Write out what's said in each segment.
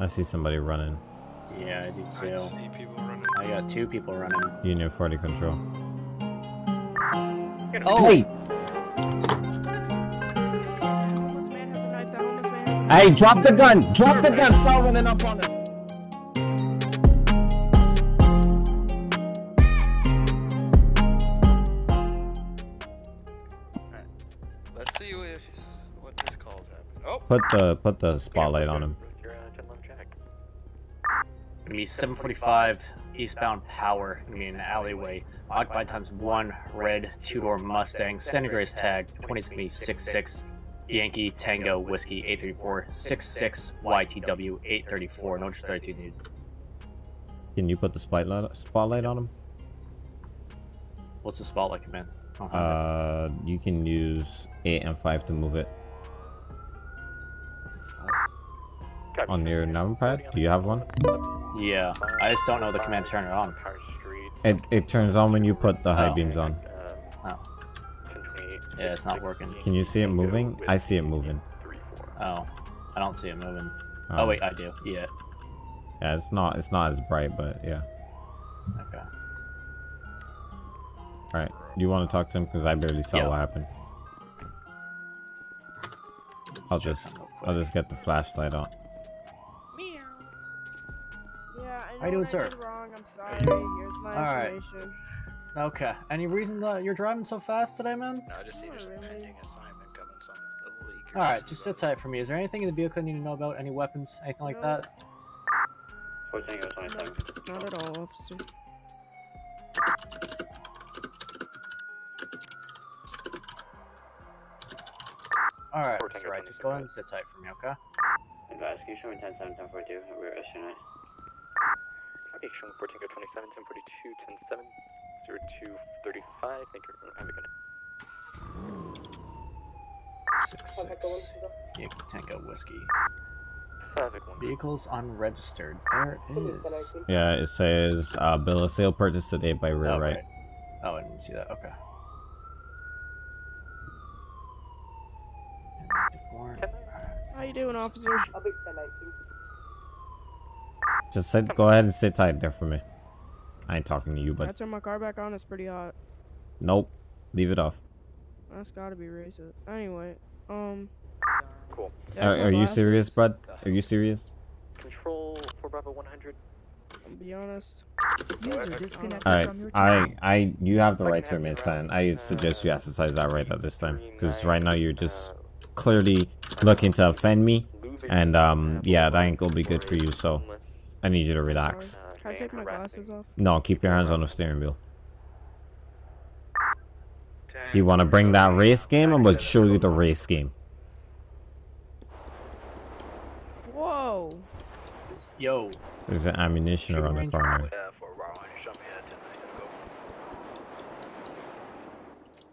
I see somebody running. Yeah, I do I too. see people running. I got two people running. Union 40 control. Oh! Hey! Homeless man has a knife. That homeless man has a knife. Hey, drop the gun! Drop the gun! Start running up on us! Let's see what, what this calls happen. Oh! Put the put the spotlight on him. Gonna be 745 eastbound power. Gonna be in an alleyway. Occupied times one red two door Mustang. Standing race tag. 20 is gonna be 66 Yankee Tango Whiskey 834 66 YTW 834. No 32 needed. Can you put the spotlight spotlight on him? What's the spotlight command? I don't have Uh, you can use eight and five to move it on your numpad. Do you have one? Yeah, I just don't know the command to turn it on. It it turns on when you put the high Oh. beams on. Oh. Yeah, it's not working. Can you see it moving? I see it moving. Oh, I don't see it moving. Um, Oh wait, I do. Yeah. Yeah, it's not it's not as bright, but yeah. Okay. All right. Do you want to talk to him? Because I barely saw Yeah. what happened. I'll just I'll just get the flashlight on. How you doing, what I sir? wrong. I'm sorry. Here's my All right. information. Okay. Any reason that you're driving so fast today, man? No, I just see Not there's a pending assignment coming, some a leak. All right, just sit tight for me. Is there anything in the vehicle I need to know about? Any weapons, anything like No. that? No, not at all, officer. All right, Four Tango just go ahead and sit tight for me, okay? Investigation 10 7 10 42. We're issuing it. Action 14 go 27, 10 42, 10 7, 02 35. Thank you. Have a good night. Six six. Yankee Tango whiskey. Traffic 1. Vehicles unregistered. There is. Yeah, it says uh, bill of sale purchased today by rear Okay. right. Oh, I didn't see that. Okay. Warrant. How you doing, officer? Just sit. Go ahead and sit tight there for me. I ain't talking to you, but. I but turn my car back on. It's pretty hot. nope. Leave it off. That's gotta be racist. Anyway, um. Cool. yeah, Are, are you serious, bud? Are you serious? Control 4 Bravo 100. I'll be honest. User disconnected All right. from your channel. I I you have the right to have remain you silent. I suggest you exercise that right at this time, because right now you're just uh, clearly looking to offend me, and um yeah, that ain't gonna be good for you. So homeless, I need you to relax. Can I take my glasses off? No, keep your hands on the steering wheel. You want to bring that race game? I'm gonna show you the race game. Whoa! Yo. There's an Ammu-Nation around the corner. Yeah, for Bravo 100, show me that 10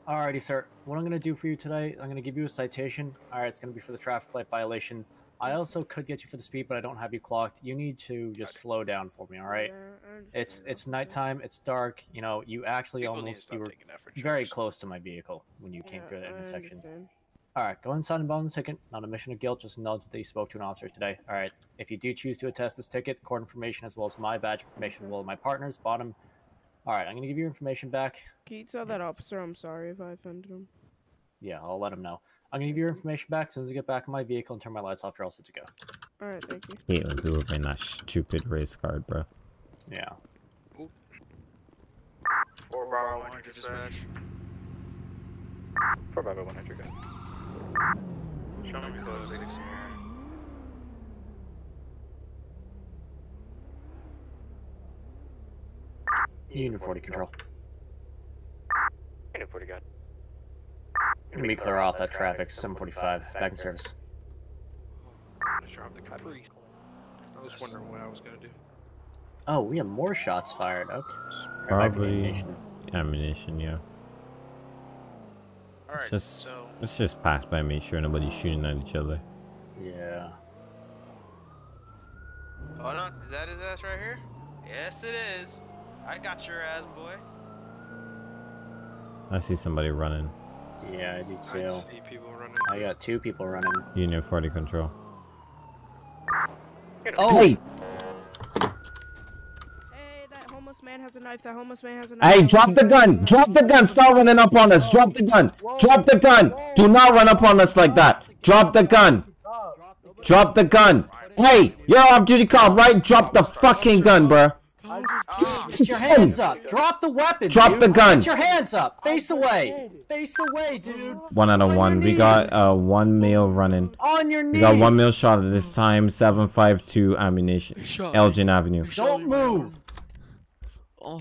go. Alrighty, sir. What I'm gonna do for you today, I'm gonna give you a citation. Alright, it's gonna be for the traffic light violation. I also could get you for the speed, but I don't have you clocked. You need to just slow down for me, alright? Yeah, It's it's officer. nighttime. It's dark. You know, you actually People need to almost stop you were taking effort very shots. close to my vehicle when you came through that I intersection. All right, go inside and bond the ticket. Not a mission of guilt, just acknowledge that you spoke to an officer today. All right, if you do choose to attest this ticket, court information as well as my badge information, as well as my partner's bottom. All right, I'm gonna give you your information back. Can you tell that officer I'm sorry if I offended him? Yeah, I'll let him know. I'm gonna give you your information back as soon as I get back in my vehicle and turn my lights off. You're all set to go. All right, thank you. Hate when people bring that stupid race card, bro. Yeah. 4 Bravo 100 dispatch. 4 Bravo 100 go. Show me close Unit 40 control. Unit 40 got. Let me clear off that traffic. 745. Back in service. I'm the Capri. I was wondering what I was gonna do. Oh, we have more shots fired. Okay. Right, back to the Probably nation. Ammu-Nation, yeah. Alright, Let's just so. let's just pass by, make sure nobody's shooting at each other. Yeah. Hold on, is that his ass right here? Yes, it is. I got your ass, boy. I see somebody running. Yeah, I do I too. see people running. I got two people running. Union 40 control. Oh, Hey, Hey, that homeless man has a knife. That homeless man has a knife. hey, drop the gun. Drop the gun. Stop running up on us. Drop the gun. Drop the gun. Do not run up on us like that. Drop the gun. Drop the gun. Hey, you're off duty cop, right? Drop the fucking gun, bruh. Put your hands up. Drop the weapon. Drop dude. the gun. Put your hands up. Face away. Face away, dude. One out of one. We got uh one male running. On your knees. We got one male shot at this time. Seven five two Ammu-Nation. Shot. Elgin Avenue. Don't move. Oh,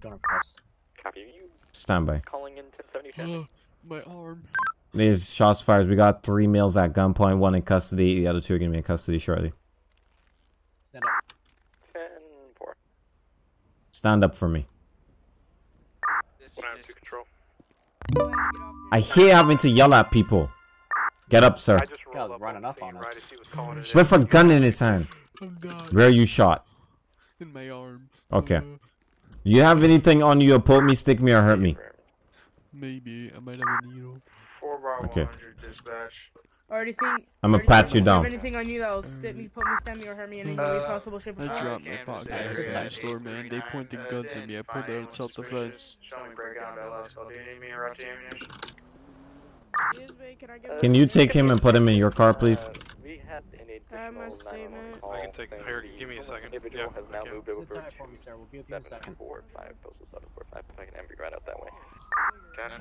Gunner first. Copy you. Stand by. Calling in 1070 oh, my arm. There's shots fired. We got three males at gunpoint. One in custody. The other two are gonna be in custody shortly. Stand up. 10 4. Stand up for me. This unit is control. I hate having to yell at people. Get up, sir. Guy's running up on us. With a gun in his hand. I'm Where are you shot? in my arm. Okay. Uh, You have anything on you to poke me, stick me, or hurt me? maybe I might have a needle. Four by Okay. 100 dispatch. Or anything. I'ma or pat you down. Anything on you that'll stick me, put me, stab me, or hurt me in any way Uh, possible, shape, or I form? dropped my Canvas pocket area, knife in store, man. They 839, pointed guns at me. I 10 pulled out anyone self-defense. suspicious. Show me breakdown to LSL. Do you need me to route the Ammu-Nation? Excuse me, can I get Can my you take him and put him in your car, please? Uh, we had an have my additional 911 statement? I can take- saying here, give me a second. Individual Yeah, has now okay. moved over tight for me, sir. We'll give you a second. 745, postal 745. If I can empty right out that way.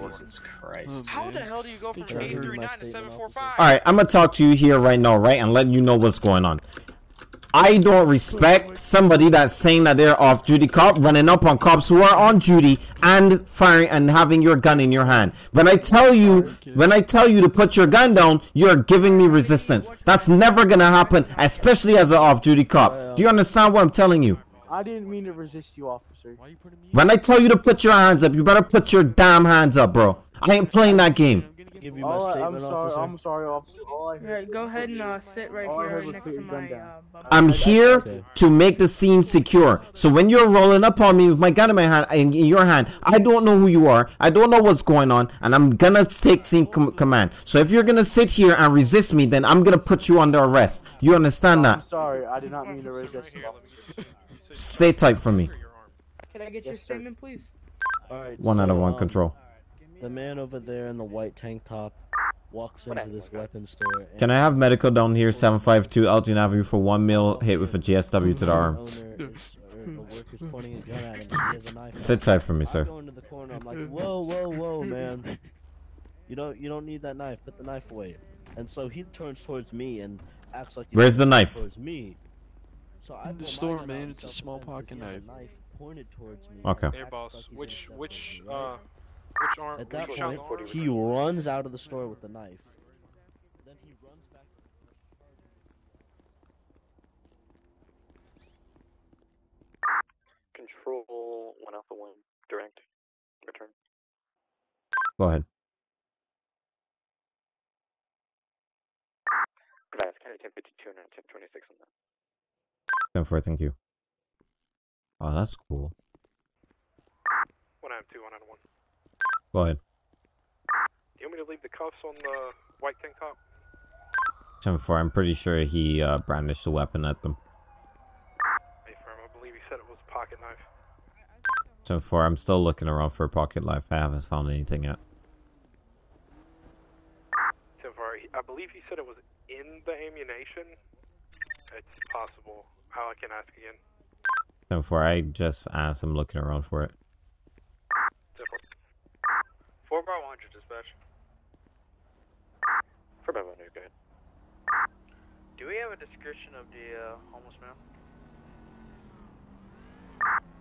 Jesus Christ. Oh, How the hell do you go from 839 to 745? Alright, I'm gonna talk to you here right now, right? And let you know what's going on. I don't respect somebody that's saying that they're off duty cop running up on cops who are on duty and firing and having your gun in your hand. When I tell you, when I tell you to put your gun down, you're giving me resistance. That's never gonna happen, especially as an off duty cop. Do you understand what I'm telling you? I didn't mean to resist you, officer. Why you putting me? When I tell you to put your hands up, you better put your damn hands up, bro. I ain't playing that game. Give you my All I, I'm sorry, I'm sorry, officer. All I heard Alright, go ahead and uh, sit right All here next to my. Uh, I'm here Okay. to make the scene secure. So when you're rolling up on me with my gun in my hand, in, in your hand, I don't know who you are. I don't know what's going on, and I'm gonna take scene com- command. So if you're gonna sit here and resist me, then I'm gonna put you under arrest. You understand that? I'm that? sorry, I did not mean to resist you. Stay tight for me. Can I get your Yes, sir. statement, please? Alright, One out of one um, control. The man over there in the white tank top walks into this weapon store. And Can I have medical down here, 752 Elgin Avenue for one mil hit with a GSW to the arm? owner is, or the worker's pointing a gun at him and he has a knife. Sit tight for me, I sir. go into the corner. I'm like, whoa, whoa, whoa, man. You don't, you don't need that knife. Put the knife away. And so he turns towards me and acts like he's Where's the knife? Towards me. So I the store, man, it's a small pocket he has a knife. knife pointed towards me. Okay. Hey, Acts boss. like Which, which, self-defense, right? uh, which arm? At that point, arm? he runs out of the store with the knife. Then he runs back. Control 1 Alpha 1. Direct. Return. Go ahead. Advance, County 1052 and 1026 on that. 10 4, thank you. Oh, that's cool. 1 out of 2, 1 out of 1. Go ahead. Do you want me to leave the cuffs on the white tank top? 10 4, I'm pretty sure he uh, brandished a weapon at them. Hey, firm. I believe he said it was a pocket knife. 10 4, I'm still looking around for a pocket knife. I haven't found anything yet. 10 4, I believe he said it was in the Ammu-Nation. It's possible. How I can ask again. 10 4, I just asked him looking around for it. 10 4. 4 100 dispatch. 4 by 1, go ahead. Do we have a description of the uh, homeless man?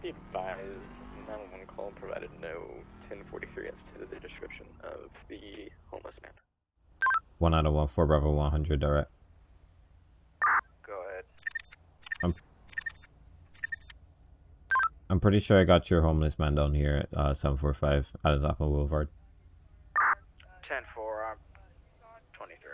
Be advised, 911 call provided no 1043 as to the description of the homeless man. 1 out of 1, 4 Bravo 100 direct. Go ahead. I'm pretty sure I got your homeless man down here at uh, 745 at Zappa Boulevard. 10 4, I'm 23.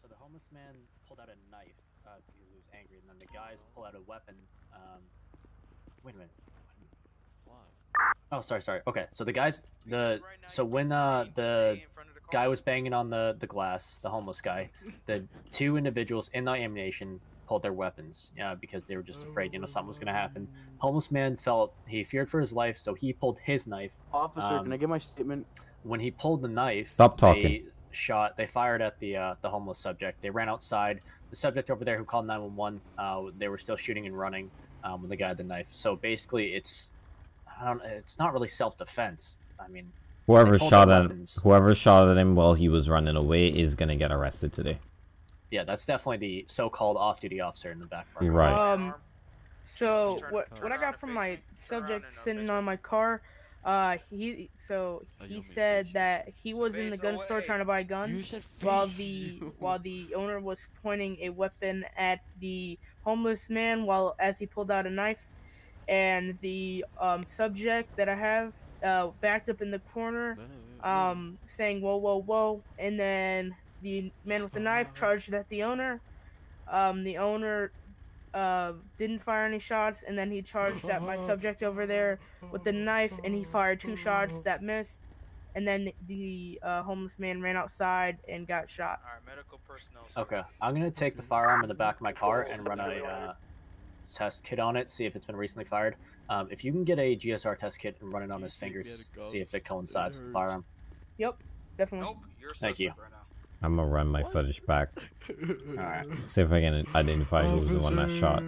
So the homeless man pulled out a knife uh, because he was angry, and then the guys pull out a weapon. Um, wait a minute. Oh, sorry, sorry. Okay, so the guys, the so when uh the guy was banging on the the glass, the homeless guy, the two individuals in the Ammu-Nation pulled their weapons, uh, because they were just afraid, you know, something was gonna happen. Homeless man felt he feared for his life, so he pulled his knife. Officer, Um, can I get my statement? When he pulled the knife, Stop talking. They shot. They fired at the uh, the homeless subject. They ran outside. The subject over there who called nine one one. Uh, they were still shooting and running um, when the guy had the knife. So basically, it's I don't. It's not really self defense. I mean, Whoever shot at weapons. whoever shot at him while he was running away is gonna get arrested today. Yeah, that's definitely the so-called off-duty officer in the background. You're right. Um, so what what I got from my subject sitting on my car, uh, he so he said that he was in the gun store trying to buy a gun while the while the owner was pointing a weapon at the homeless man while as he pulled out a knife, and the um, subject that I have uh, backed up in the corner, um, saying whoa whoa whoa, and then the man with the knife charged at the owner. Um, the owner uh, didn't fire any shots, and then he charged at my subject over there with the knife, and he fired two shots that missed, and then the uh, homeless man ran outside and got shot. medical personnel. Okay, I'm gonna take the firearm in the back of my car and run a uh, test kit on it, see if it's been recently fired. Um, if you can get a GSR test kit and run it on his fingers, see if it coincides with the firearm. Yep, definitely. Thank you. I'm gonna run my footage back. Alright. See if I can identify who was the one that shot.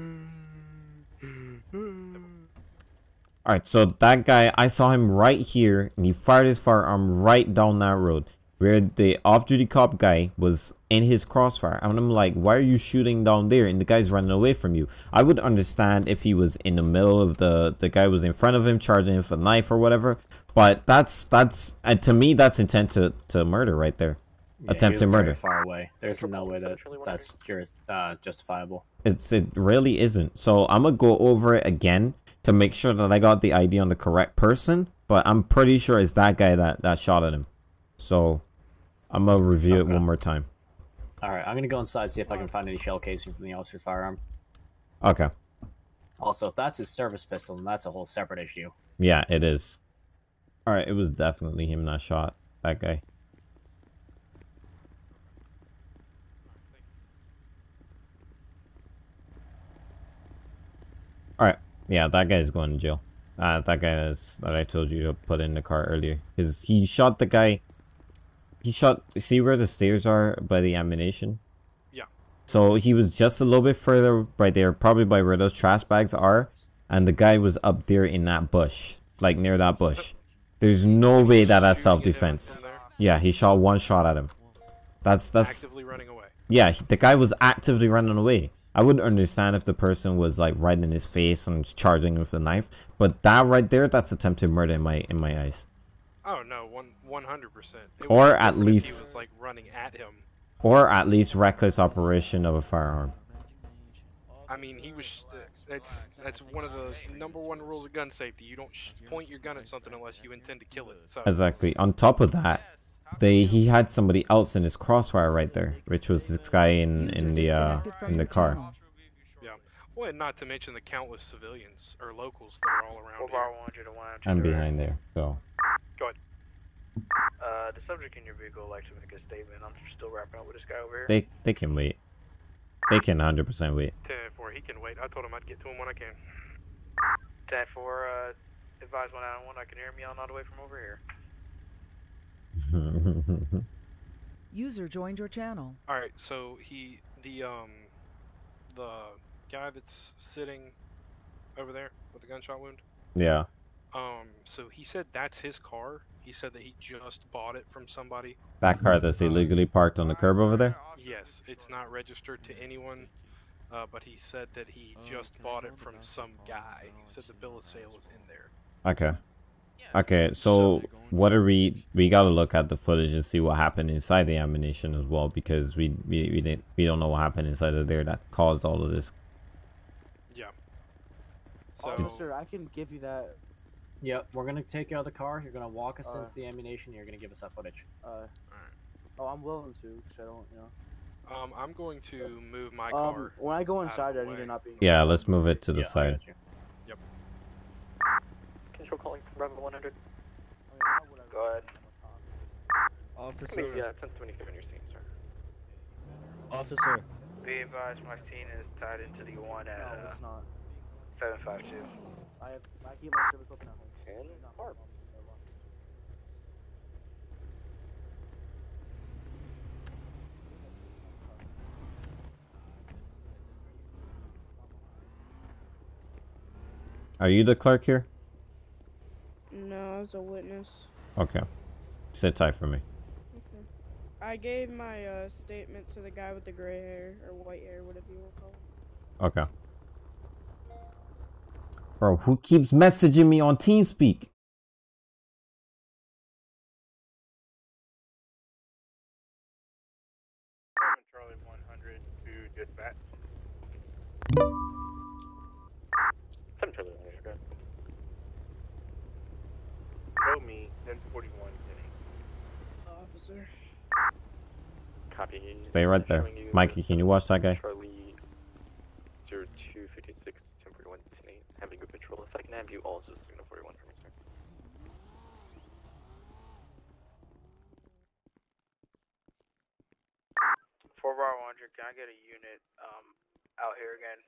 Alright, so that guy, I saw him right here, and he fired his firearm right down that road. Where the off-duty cop guy was in his crossfire. And I'm like, why are you shooting down there? And the guy's running away from you. I would understand if he was in the middle of the, the guy was in front of him, charging him with a knife or whatever. But that's, that's, and to me, that's intent to, to murder right there. Yeah, he Attempted was very murder. Far away. There's no way that that's jur- uh, justifiable. It's it really isn't. So I'm gonna go over it again to make sure that I got the ID on the correct person. But I'm pretty sure it's that guy that that shot at him. So I'm gonna review it one more time. All right, I'm gonna go inside see if I can find any shell casing from the officer's firearm. Okay. Also, if that's his service pistol, then that's a whole separate issue. Yeah, it is. All right, it was definitely him that shot that guy. All right, yeah, that guy's going to jail. Uh, that guy is that I told you to put in the car earlier, because he shot the guy. He shot. See where the stairs are by the Ammu-Nation. Yeah. So he was just a little bit further right there, probably by where those trash bags are, and the guy was up there in that bush, like near that bush. There's no way that that's self-defense. Yeah, he shot one shot at him. That's that's Actively running away. yeah. The guy was actively running away. I wouldn't understand if the person was like right in his face and charging him with the knife, but that right there, that's attempted murder in my in my eyes. Oh no, one one hundred percent. Or at least- he was like running at him. Or at least reckless operation of a firearm. I mean, he was. That's that's one of the number one rules of gun safety. You don't sh- point your gun at something unless you intend to kill it. So Exactly. On top of that, they he had somebody else in his crossfire right there, which was this guy in in the uh in the car. Yeah. Well, and not to mention the countless civilians or locals that are all around here. I'm behind there. So Go ahead. Uh, the subject in your vehicle likes to make a statement. I'm still wrapping up with this guy over here. they they can wait. They can 100% wait. 10 4, he can wait. I told him I'd get to him when I can. 10 4, uh, advise 191. I can hear him yelling all the way from over here. User joined your channel. All right, so he the um the guy that's sitting over there with the gunshot wound. yeah. Um, so he said that's his car. He said that he just bought it from somebody. That car that's illegally parked on the curb over there. Yes, it's not registered to anyone, uh, but he said that he just bought it from some guy. He said the bill of sale is in there. Okay. Okay, so what are we? We gotta look at the footage and see what happened inside the Ammu-Nation as well, because we we we didn't we don't know what happened inside of there that caused all of this. Yeah. Officer, I can give you that. Yep, we're gonna take you out of the car. You're gonna walk us Uh, into the Ammu-Nation. You're gonna give us that footage. Uh, oh, I'm willing to, because I don't, you know. Um, I'm going to move my Um, car. when I go inside, I need way. to not be. Yeah, let's move it to the Yeah, I side. got you. Yep. Control calling from Bravo 100. Go ahead. Officer. Yeah, 1023 on your scene, sir. Officer. Be advised, my scene is tied into the one at No, uh, it's not. 752. I have. I keep my service open at home. 10 ARP. Are you the clerk here? Was a witness. Okay. Sit tight for me. Okay. I gave my uh, statement to the guy with the gray hair or white hair, whatever you want to call it. Okay. Bro, who keeps messaging me on TeamSpeak? Copy. Stay right there. Mikey, can you watch that guy? Charlie 0256 1041 10 having a patrol. If I can have you also signal 41 for me, sir. Four bar 100. Can I get a unit um out here again?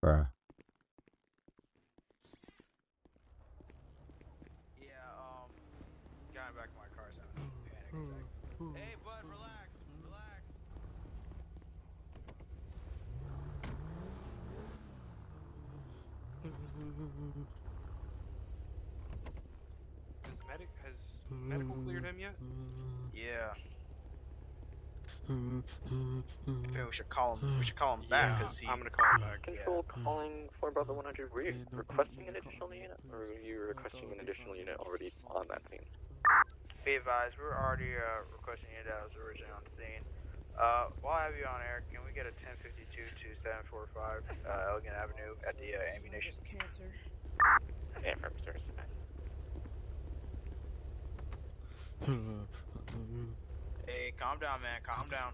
Bruh. Yeah. Um. Got back of my car. So I'm panic attack. Hey, bud, relax. Relax. Has medic has medical cleared him yet? Yeah. I think we should call him. We should call him back because he. I'm gonna call him back. Control calling for Bravo 100. Were you requesting an additional unit, or were you requesting an additional unit already on that scene? Be advised, we were already uh, requesting it that was originally on the scene. Uh, while I have you on air, can we get a 1052 to 745 uh, Elgin Avenue at the uh, Ammu-Nation? Cancer. Yeah, from sir. Hey, calm down, man. Calm down.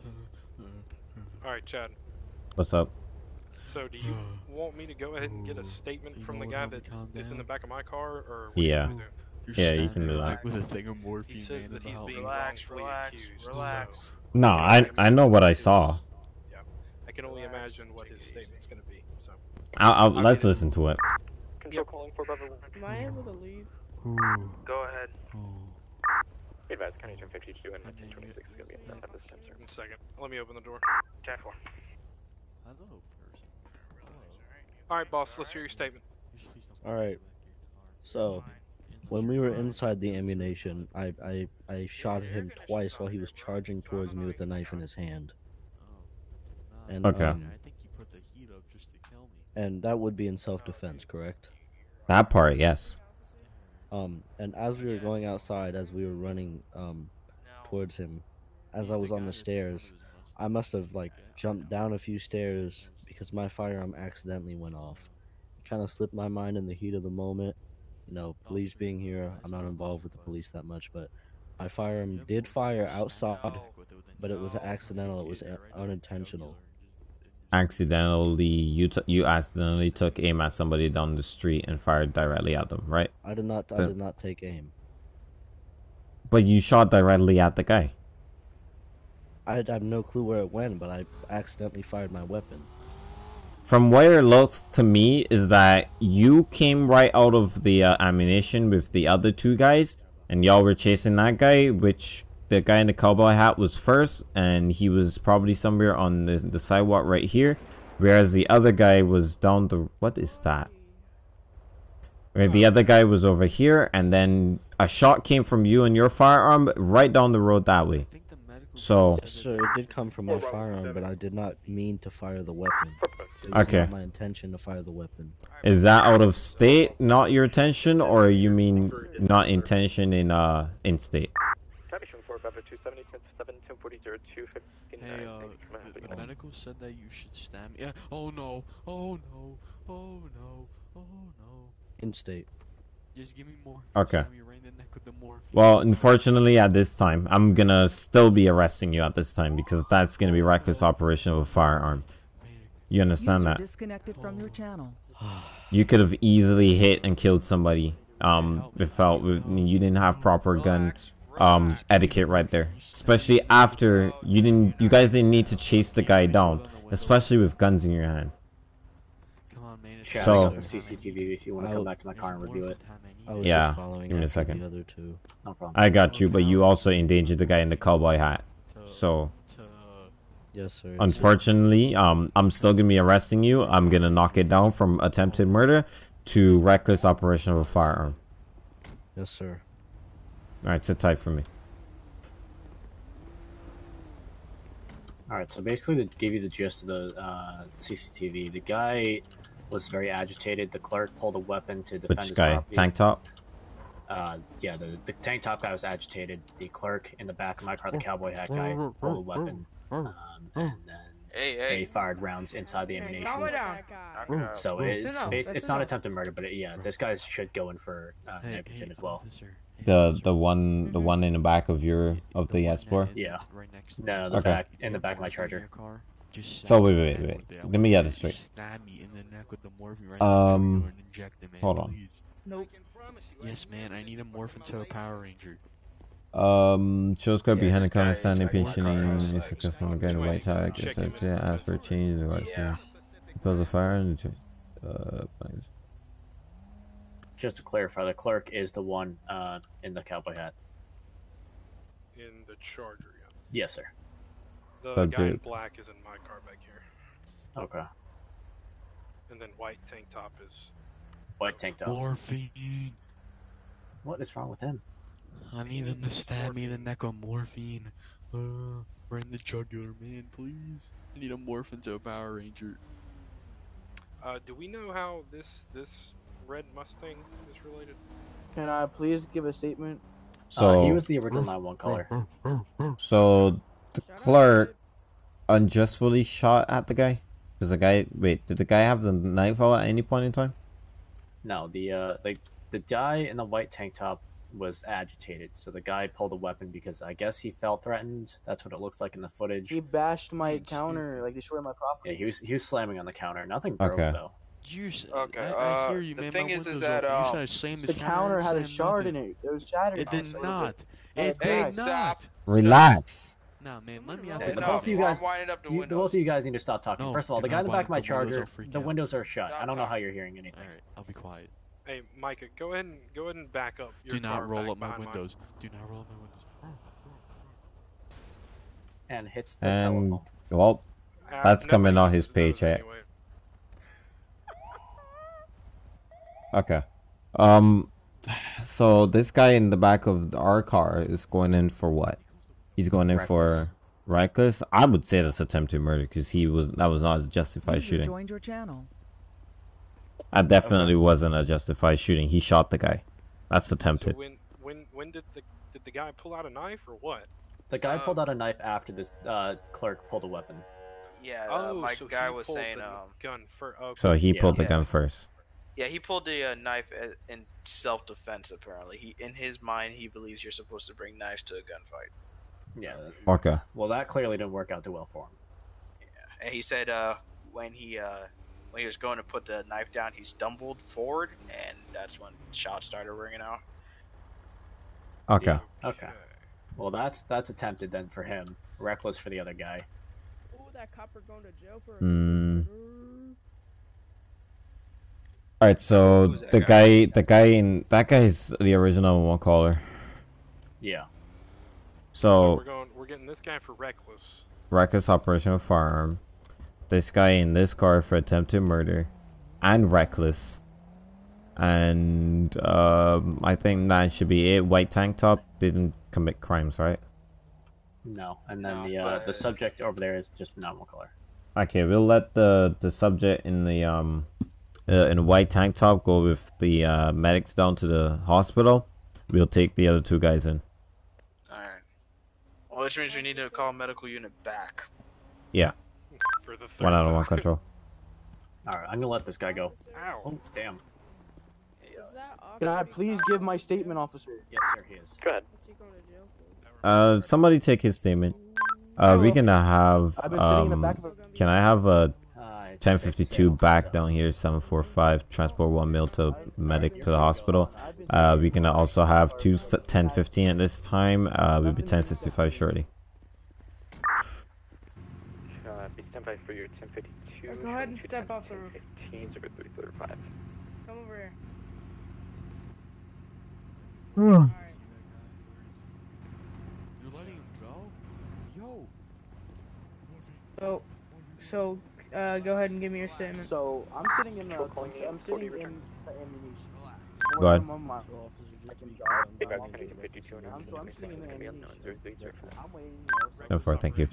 All right, Chad. What's up? So, do you want me to go ahead and get a statement from the guy that is in the back of my car, or what do you Yeah. Want me to do? Yeah, you can do that. With a thing of He morphine says that in the he's helmet. being Relax, wrongfully relax, accused. relax. No, I I know what I saw. Yeah, I can only imagine what his statement's gonna be. So, I'll, I'll let's listen to it. Control calling for Bravo 100. Am I able to leave? Go ahead. Be advised, County 1052 and 1026 is going to be in at this time, sir. one second. Let me open the door. 10 4. Hello, person. All right, boss. Let's hear your statement. All right. So, when we were inside the Ammu-Nation, I, I I shot him twice while he was charging towards me with a knife in his hand. And, Okay. um, I think he put the heat up just to kill me. and that would be in self-defense, correct? That part, yes. Um, and as we were going outside, as we were running um, towards him, as I was on the stairs, I must have like jumped down a few stairs because my firearm accidentally went off. It kind of slipped my mind in the heat of the moment. You know, police being here, I'm not involved with the police that much, but my firearm did fire outside, but it was accidental. It was unintentional. Accidentally, you t- you accidentally took aim at somebody down the street and fired directly at them, right? I did not. I did not take aim. But you shot directly at the guy. I have no clue where it went, but I accidentally fired my weapon. From where it looks to me is that you came right out of the uh, Ammu-Nation with the other two guys, and y'all were chasing that guy, which the guy in the cowboy hat was first, and he was probably somewhere on the, the sidewalk right here, whereas the other guy was down the. What is that? Where the other guy was over here, and then a shot came from you and your firearm right down the road that way. So, Yes, sir, it did come from my firearm, but I did not mean to fire the weapon. It Okay. not my intention to fire the weapon. is that out of state, not your intention, or you mean not intention in uh in state? Copy, showing for Bravo 270, 107, 1040, 259. Hey, uh, the, the medical said that you should stab me. Yeah. Oh no. Oh no. Oh no. Oh no. In state. Just give me more. Okay. Me right in the neck with the morphine. Well, unfortunately, at this time, I'm gonna still be arresting you at this time because that's gonna be reckless operation of a firearm. You understand that? disconnected from your channel. You could have easily hit and killed somebody. Um, without you didn't have proper gun um etiquette right there. Especially after you didn't, you guys didn't need to chase the guy down, especially with guns in your hand. Chad, So- I got the CCTV if you want to come back to my car and review it. Yeah, give me a second. The other two. No problem. I got you, but you also endangered the guy in the cowboy hat. So, Yes, sir. unfortunately, um, I'm still gonna be arresting you. I'm gonna knock it down from attempted murder to reckless operation of a firearm. Yes, sir. All right, sit tight for me. All right, so basically, to give you the gist of the uh, CCTV, the guy was very agitated. The clerk pulled a weapon to defend Which his guy? property. Tank top? Uh, yeah, the, the tank top guy was agitated. The clerk in the back of my car, the cowboy hat guy, pulled a weapon, um, and then Hey, they fired rounds inside the Ammu-Nation. Calm it down. Knock it out. So That's it's it's, it's not attempted murder, but it, yeah, this guy should go in for uh, Hey, negligent hey, as well. officer. The the one the one in the back of your of the Explorer. Yeah. Right next to No, the Okay. back in the back of my charger. Just So wait wait wait wait. Let me get this straight. Stab me in the neck with the morphine right now. Um, and inject it, man, hold on. please. Nope. Yes, man. I need a morph into a Power Ranger. Um, shows got Yeah, behind the this counter standing checked my patiently. Is a customer getting white tag. Check It's ask for a change in the white Yeah. Because of fire and the uh, thanks. Just to clarify, the clerk is the one uh, in the cowboy hat. In the Charger, yeah. Yes, sir. The guy in black is in my car back here, Okay. and then white tank top is. White tank top. Morphine. What is wrong with him? I need them to stab me in the neck with morphine. Uh, right in the jugular, man, please. I need a morph into a Power Ranger. Uh, do we know how this this red Mustang is related? Can I please give a statement? So uh, he was the original 9-1 caller. So the clerk unjustly shot at the guy. Does the guy wait? Did the guy have the knife out at any point in time? No, the uh, the the guy in the white tank top was agitated, so the guy pulled a weapon because I guess he felt threatened. That's what it looks like in the footage. He bashed my counter, like destroyed my property. Yeah, he was he was slamming on the counter. Nothing broke Okay. though. You Okay, I, I uh, hear you, the man. thing is- is that, open. You um, said I The counter had a and shard in it. It was shattered. It did not. Hey, It did stop. not. Relax. Nah, man, let me out the the both of you guys, up the you, the both of you guys need to stop talking. No, First of all, the guy in the back of my up the windows, charger, I'll the windows are shut. Stop I don't know how you're hearing anything. Alright, I'll be quiet. Hey, Micah, go ahead and go ahead and back up. Your Do not roll up my behind mine. windows. Do not roll up my windows. And hits the And telephone. well, Uh, That's nobody coming on his paycheck. anyway. okay. Um, so this guy in the back of our car is going in for what? He's going in Reckless. for reckless. I would say that's attempted murder because he was that was not a justified User shooting. joined your channel. That definitely wasn't a justified shooting. He shot the guy. That's So attempted. when when when did the did the guy pull out a knife or what? The guy Uh, pulled out a knife after this uh, clerk pulled a weapon. Yeah, uh, oh, my so guy he was pulled saying, the um, gun for. Okay. So he Yeah. pulled the Yeah. gun first. yeah, he pulled the uh, knife in self-defense. Apparently, he in his mind he believes you're supposed to bring knives to a gunfight. Yeah. Okay. Well, that clearly didn't work out too well for him. Yeah. And he said uh, when he uh, when he was going to put the knife down, he stumbled forward, and that's when shots started ringing out. Okay. Okay. Well, that's that's attempted then for him. Reckless for the other guy. Ooh, that copper going to jail for. Hmm. All right. So the guy? guy, the guy in that guy is the original one caller. Yeah. So So we're going. We're getting this guy for reckless. reckless operation of firearm. This guy in this car for attempted murder, and reckless. And um, I think that should be it. White tank top didn't commit crimes, right? No. And then No, the uh, the subject over there is just a normal color. Okay, we'll let the the subject in the um uh, in a white tank top go with the uh, medics down to the hospital. We'll take the other two guys in. All right. Well, which means we need to call medical unit back. Yeah, For the third one out of one control. All right. I'm gonna let this guy go. Ow. Oh, damn. Can I please give my statement, officer? Yes, sir, he is. Go ahead. Uh, somebody take his statement. Uh, we can have I've been sitting in the um. back of a- Can I have a Uh, it's 1052 back down here, 745 transport one mil to medic to the hospital. Uh, we can also have two s- 1015 at this time. Uh, we'll be 1065 shortly. Uh, be stand by for your 1052. Go ahead and step off the roof. 15, 0335. Come over here. You're letting him go? Yo. So, so, uh, go ahead and give me your statement. So I'm sitting in the. I'm sitting in the Ammu-Nation. Go ahead. I'm, I'm, I'm, Take back 1052 and I'm, so I'm sitting in the Ammu-Nation. No, 0335. I'm waiting. You know, No, for thank you.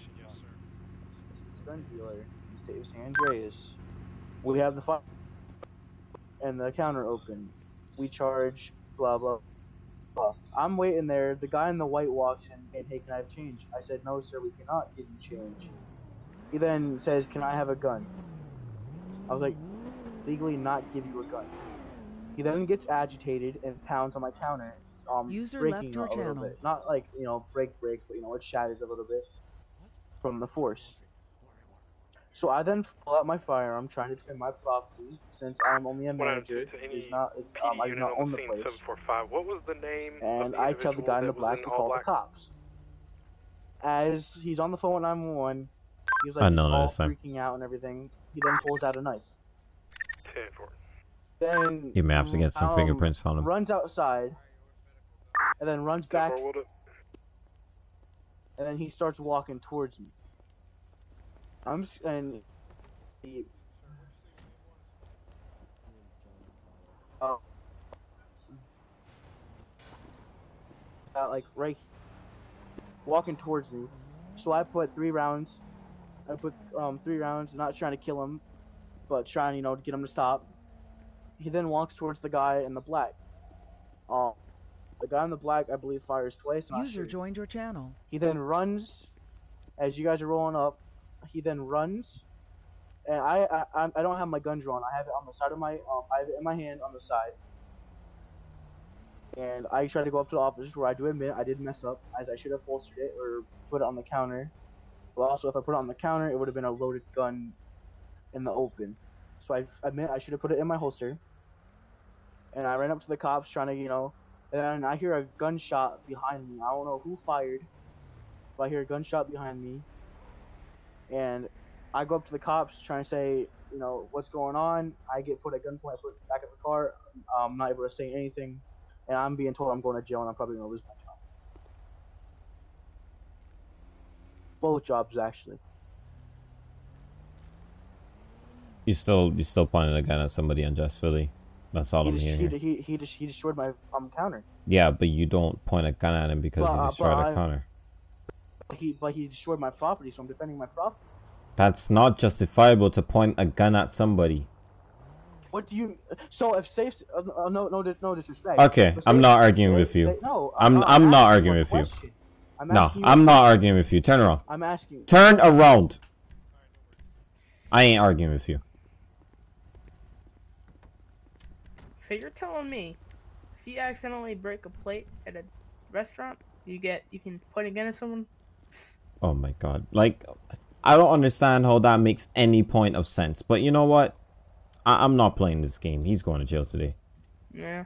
gun dealer state of San Andreas. We have the file and the counter open. We charge blah blah. blah. I'm waiting there. The guy in the white walks in and hey, can I have change? I said no, sir. We cannot give you change. He then says, "Can I have a gun?" I was like, "Legally, not give you a gun." He then gets agitated and pounds on my counter, um, User breaking left your a little bit. Not like you know break break, but you know it shatters a little bit from the force. So I then pull out my firearm, trying to defend my property, since I'm only a manager. It's not. It's um, I do not own the place. 745. What was the name? And of the I tell the guy in the individual that was black to all call the cops. As he's on the phone with 911, he's like Unknown he's all this time. freaking out and everything. He then pulls out a knife. 10 4. Then he maps have to get some um, fingerprints on him. Runs outside, and then runs back, and then he starts walking towards me. I'm and he. Oh. Uh, like right, walking towards me. So I put three rounds. I put um three rounds, not trying to kill him, but trying you know to get him to stop. He then walks towards the guy in the black. Um, the guy in the black, I believe, fires twice. User joined your channel. He then runs, as you guys are rolling up. He then runs, and I I, I- I don't have my gun drawn. I have it on the side of my um I have it in my hand on the side. And I try to go up to the officers where I do admit I did mess up, as I should have holstered it or put it on the counter. But also, if I put it on the counter, it would have been a loaded gun in the open. So I admit I should have put it in my holster. And I ran up to the cops trying to, you know, and then I hear a gunshot behind me. I don't know who fired, but I hear a gunshot behind me. And I go up to the cops trying to say, you know, what's going on. I get put at gunpoint, I put back in the car. I'm not able to say anything. And I'm being told I'm going to jail and I'm probably going to lose my job. Both jobs, actually. You still you still pointing a gun at somebody unjustly. That's all He, I'm hearing. he, he, he, just, he destroyed my um, counter. Yeah, but you don't point a gun at him because But, he uh, destroyed but a I- counter. He, but he destroyed my property, so I'm defending my property. That's not justifiable to point a gun at somebody. What do you? So if safe, uh, uh, no, no, no disrespect. Okay, I'm not arguing with you. no, I'm uh, I'm not arguing with you. Question. I'm No, asking you a I'm not question. arguing with you. Turn around. I'm asking. Turn around. I ain't arguing with you. So you're telling me, if you accidentally break a plate at a restaurant, you get you can point again at someone? Oh my god. Like I don't understand how that makes any point of sense. But you know what? I- I'm not playing this game. He's going to jail today. Yeah.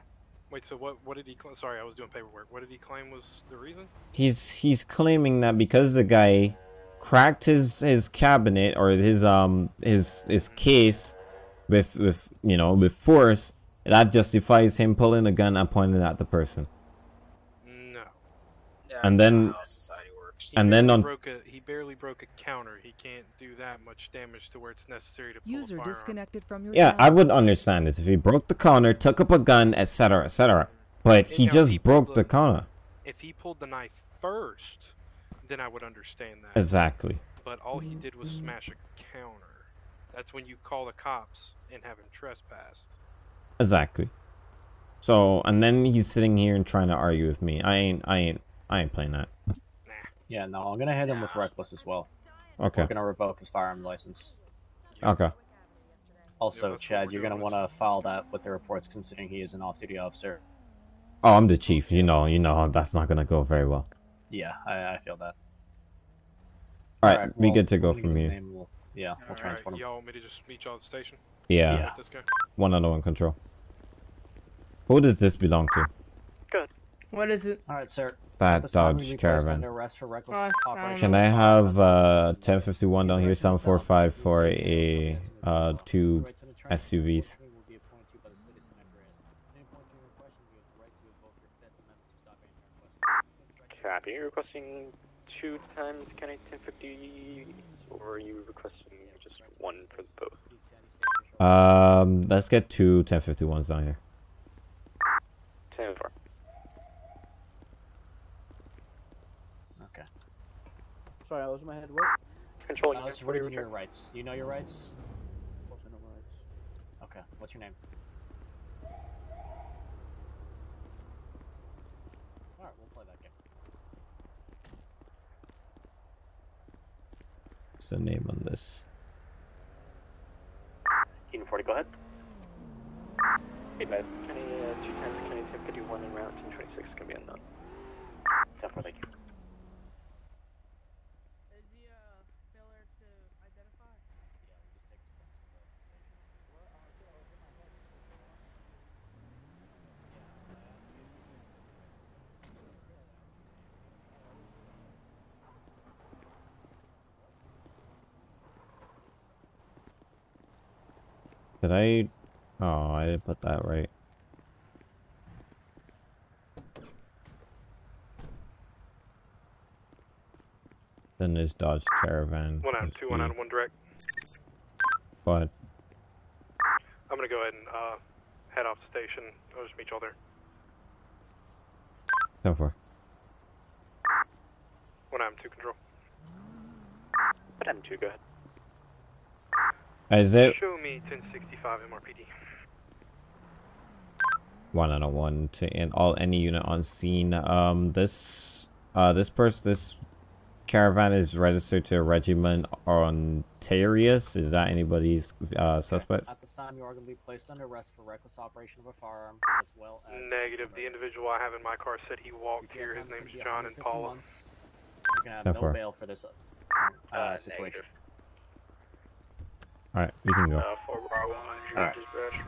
Wait, so what? What did he? Cl- Sorry, I was doing paperwork. What did he claim was the reason? He's he's claiming that because the guy cracked his his cabinet or his um his his case with with you know with force, that justifies him pulling a gun and pointing at the person. No. and then He and then on broke a, he barely broke a counter. He can't do that much damage to where it's necessary to pull User a disconnected from your yeah, channel. I would understand this if he broke the counter, took up a gun, etc., etc. But he Yeah, just he broke pulled the counter. If he pulled the knife first, then I would understand that. Exactly. But all he did was smash a counter. That's when you call the cops and have him trespassed. Exactly. So and then he's sitting here and trying to argue with me. I ain't I ain't I ain't playing that. Yeah, no, I'm gonna hit him with reckless as well. Okay. We're gonna revoke his firearm license. Okay. Also, Chad, you're gonna want to file that with the reports, considering he is an off-duty officer. Oh, I'm the chief. You know, you know that's not gonna go very well. Yeah, I, I feel that. All right, Alright, we well, good to go let me from get here. name, we'll- yeah, we'll transport him. Y'all want me to just meet y'all at the station? Yeah. Let This guy. One on one control. Who does this belong to? What is it? All right, sir. That At this time, Dodge you'll be placed Caravan. for Oh, I don't operation. Can I have uh 1051 down here, 745 for a uh two SUVs? Copy. Are you requesting two times County 1050, or are you requesting just one for both? Um, let's get two 1051s down here. 10 4. Okay. Sorry, I was in my head. What? Control Uh, unit, what what are are your rights? You know your rights? Of course I know my rights. Okay. What's your name? All right, we'll play that game. What's the name on this? Eden 40, go ahead. Hey, guys. County, uh, two times County 1051 and Route 1026 can be unknown. 10 4, thank you. Is the uh, failure to identify? Did I? Oh, I didn't put that right. Then there's Dodge Caravan. One out There's two, one the- out one direct. Go ahead. I'm gonna go ahead and uh, head off the station. I'll just meet y'all there. 10 4. One out two control. What happened to you? Go ahead. Is it Show me 1065 MRPD. one out of one to and all any unit on scene? Um, this uh this person this caravan is registered to a Regiment Ontarius. Is that anybody's uh suspects? At this time, you are going to be placed under arrest for reckless operation of a firearm, as well as Negative. The individual I have in my car said he walked here. His name's John and Paula. You're going to have How no bail for this uh, uh, situation. All right, you can go. Uh, 4 Bravo 1, All right. dispatch.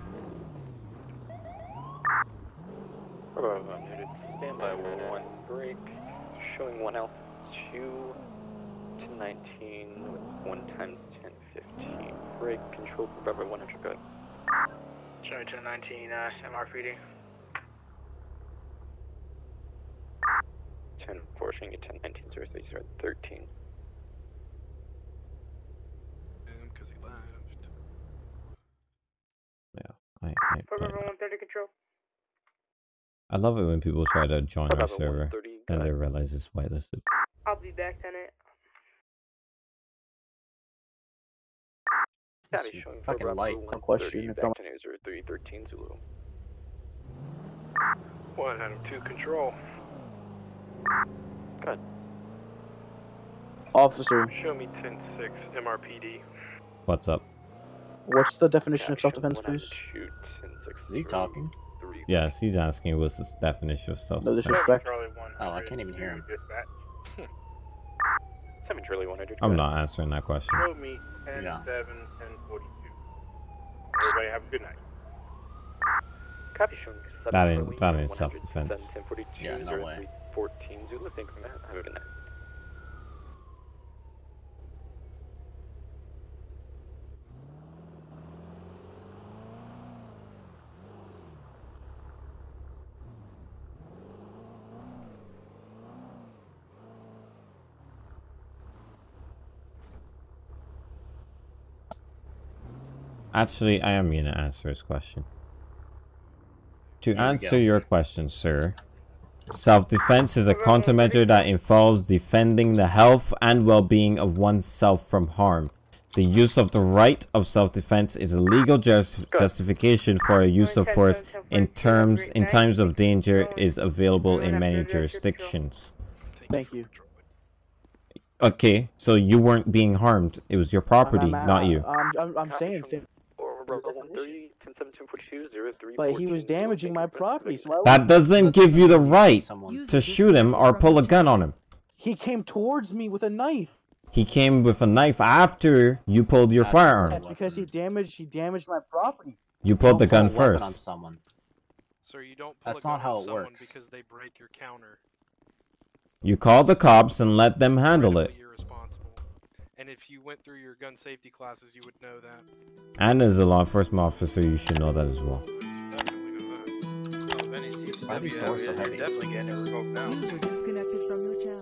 Bravo, noted. Standby one break. Showing one alpha two to 19 with one times 10 15. Break control for Bravo 100. Go ahead. Showing 1019 uh, MRPD. 10 4 showing you 10 19 0 3 0 13. Because he left. I, ah, I, For I, 130 control. I love it when people try to join our server and they realize it's whitelisted. I'll be back, Tenant. This Copy, showing fucking light. 130, question, back I'm- to news 0313 Zulu. One out of two control. Go ahead. Officer, Show me 10-6 MRPD. What's up? What's the definition of self-defense, please? out of two, 10 6 Is he talking? three. Yes, he's asking what's the definition of self No defense. disrespect. Oh, I can't even hear him. Dispatch. 7 Charlie 100. go I'm not answering that question. Show me 10 Yeah. 7 10 42. Everybody have a good night. Copy showing That ain't- that ain't self-defense. 7, 10, 42, Yeah, no way. 14 Zulu. Thank you for that. Have a good night. Actually, I am going to answer his question. To we answer your question, sir, self defense is a countermeasure that involves defending the health and well being of oneself from harm. The use of the right of self defense is a legal just justification for a use of force in terms in times of danger is available in many jurisdictions. Thank you. Okay, so you weren't being harmed. It was your property, I'm, I'm, not you. I'm, I'm, I'm saying things. But he was damaging my property, so I That doesn't give you the right to shoot him or pull a gun on him. He came towards me with a knife. He came with a knife after you pulled your firearm. That's because he damaged he damaged my property. You pulled the gun Pull on first. someone. Sir, you don't pull That's a gun not how it works. because they break your counter. You call the cops and let them handle it. And if you went through your gun safety classes, you would know that. And as a law enforcement officer, you should know that as well. Oh, then he sees Why are these doors so heavy? definitely getting it revoked now. User disconnected from your channel.